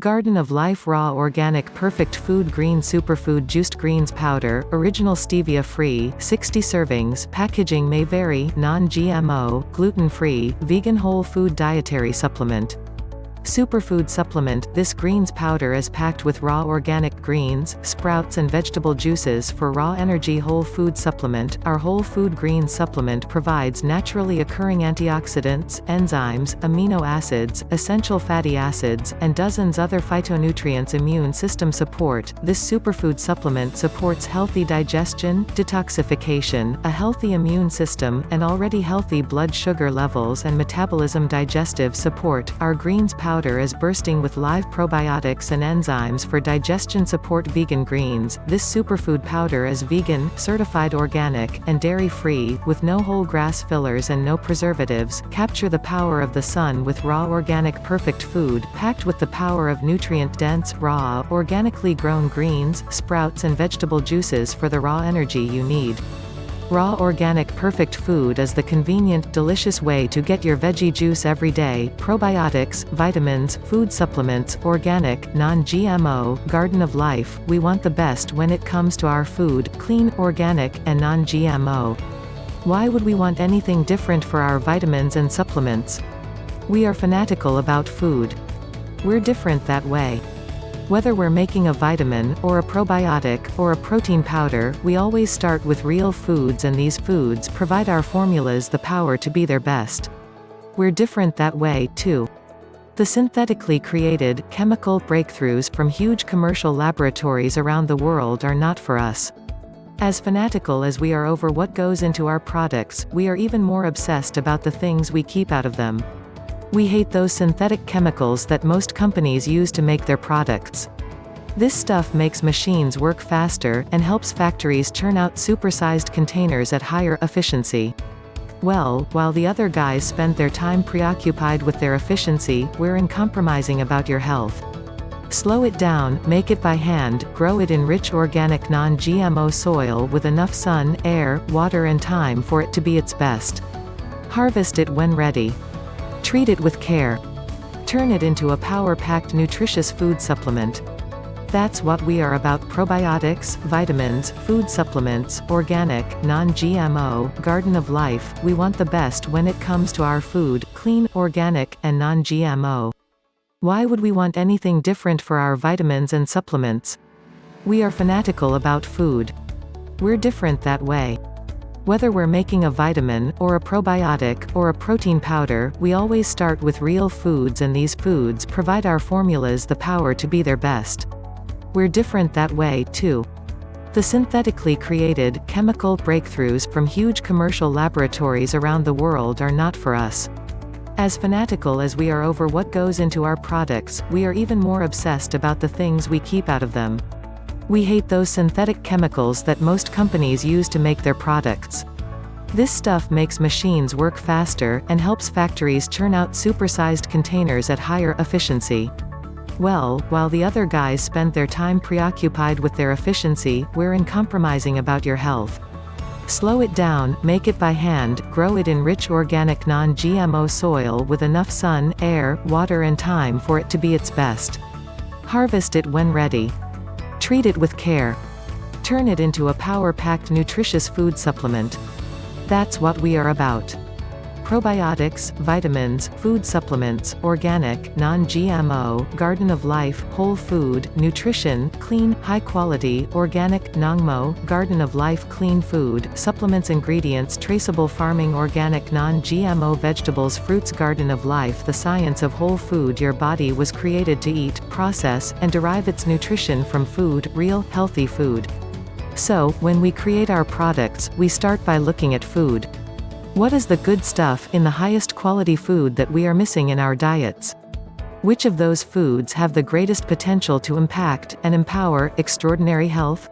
Garden of Life Raw Organic Perfect Food Green Superfood Juiced Greens Powder, Original Stevia Free, 60 servings Packaging may vary, non-GMO, gluten-free, vegan whole food dietary supplement Superfood supplement This greens powder is packed with raw organic greens, sprouts and vegetable juices for raw energy whole food supplement. Our whole food greens supplement provides naturally occurring antioxidants, enzymes, amino acids, essential fatty acids, and dozens other phytonutrients immune system support. This superfood supplement supports healthy digestion, detoxification, a healthy immune system, and already healthy blood sugar levels and metabolism digestive support. Our greens powder powder is bursting with live probiotics and enzymes for digestion support vegan greens. This superfood powder is vegan, certified organic, and dairy-free, with no whole grass fillers and no preservatives. Capture the power of the sun with raw organic perfect food, packed with the power of nutrient-dense, raw, organically grown greens, sprouts and vegetable juices for the raw energy you need. Raw organic perfect food is the convenient, delicious way to get your veggie juice every day. Probiotics, vitamins, food supplements, organic, non-GMO, Garden of Life, we want the best when it comes to our food, clean, organic, and non-GMO. Why would we want anything different for our vitamins and supplements? We are fanatical about food. We're different that way. Whether we're making a vitamin, or a probiotic, or a protein powder, we always start with real foods and these foods provide our formulas the power to be their best. We're different that way, too. The synthetically created, chemical breakthroughs from huge commercial laboratories around the world are not for us. As fanatical as we are over what goes into our products, we are even more obsessed about the things we keep out of them. We hate those synthetic chemicals that most companies use to make their products. This stuff makes machines work faster, and helps factories churn out supersized containers at higher efficiency. Well, while the other guys spend their time preoccupied with their efficiency, we're uncompromising about your health. Slow it down, make it by hand, grow it in rich organic non-GMO soil with enough sun, air, water and time for it to be its best. Harvest it when ready. Treat it with care. Turn it into a power-packed nutritious food supplement. That's what we are about probiotics, vitamins, food supplements, organic, non-GMO, Garden of Life, we want the best when it comes to our food, clean, organic, and non-GMO. Why would we want anything different for our vitamins and supplements? We are fanatical about food. We're different that way. Whether we're making a vitamin, or a probiotic, or a protein powder, we always start with real foods and these foods provide our formulas the power to be their best. We're different that way, too. The synthetically created, chemical breakthroughs from huge commercial laboratories around the world are not for us. As fanatical as we are over what goes into our products, we are even more obsessed about the things we keep out of them. We hate those synthetic chemicals that most companies use to make their products. This stuff makes machines work faster, and helps factories churn out supersized containers at higher efficiency. Well, while the other guys spend their time preoccupied with their efficiency, we're uncompromising about your health. Slow it down, make it by hand, grow it in rich organic non-GMO soil with enough sun, air, water and time for it to be its best. Harvest it when ready. Treat it with care. Turn it into a power-packed nutritious food supplement. That's what we are about. Probiotics, vitamins, food supplements, organic, non-GMO, Garden of Life, whole food, nutrition, clean, high-quality, organic, Nongmo, Garden of Life clean food, supplements ingredients traceable farming organic non-GMO vegetables fruits Garden of Life the science of whole food your body was created to eat, process, and derive its nutrition from food, real, healthy food. So, when we create our products, we start by looking at food. What is the good stuff in the highest quality food that we are missing in our diets? Which of those foods have the greatest potential to impact, and empower, extraordinary health?